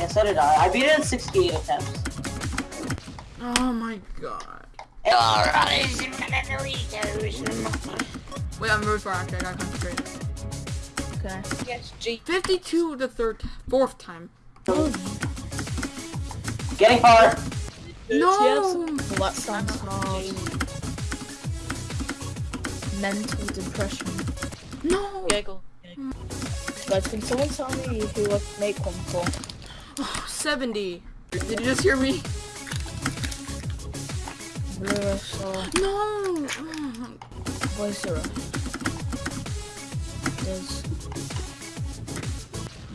Yeah, so did I. I beat it in 68 attempts. Oh my god. Alright. Wait, I'm really far actually. I gotta concentrate. Okay. Yes, G. 52 the third, fourth time. Getting far. No! Well, that sounds hard. Mental depression. No! Giggle. Guys, can someone tell me who I make one for? 70. Did you just hear me? Blue Star, No! Voicera. There's...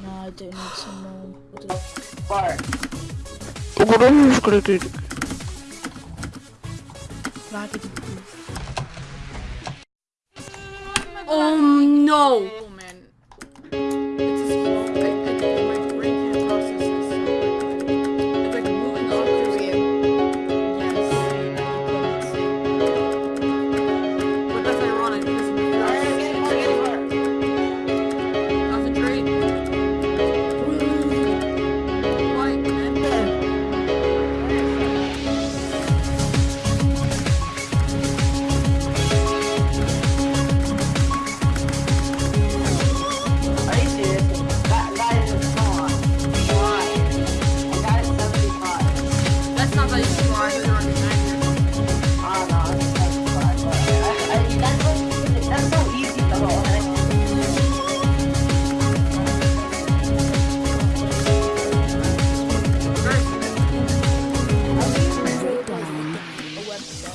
No, I don't need some more. What is- Far. Raggedy Oh um, no!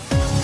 Bye.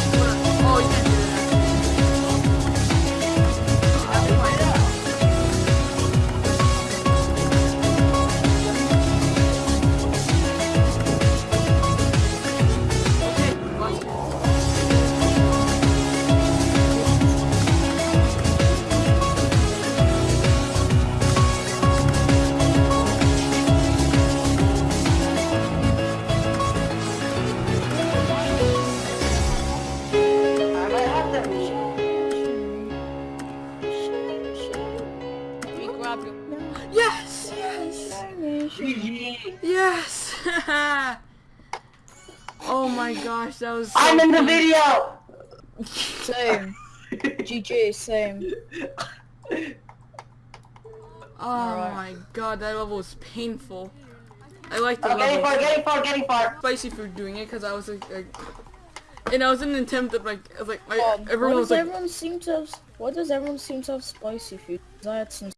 GG. Yes! oh my gosh, that was so I'm in the video! Same. GG, same. Oh Alright. my god, that level was painful. I like the Oh, getting level. far, getting far, getting far. Spicy food doing it because I was like, like, and I was in an attempt at like, I was like, my, Um, everyone was like, everyone seem to have? Why does everyone seem to have spicy food? 'Cause I had some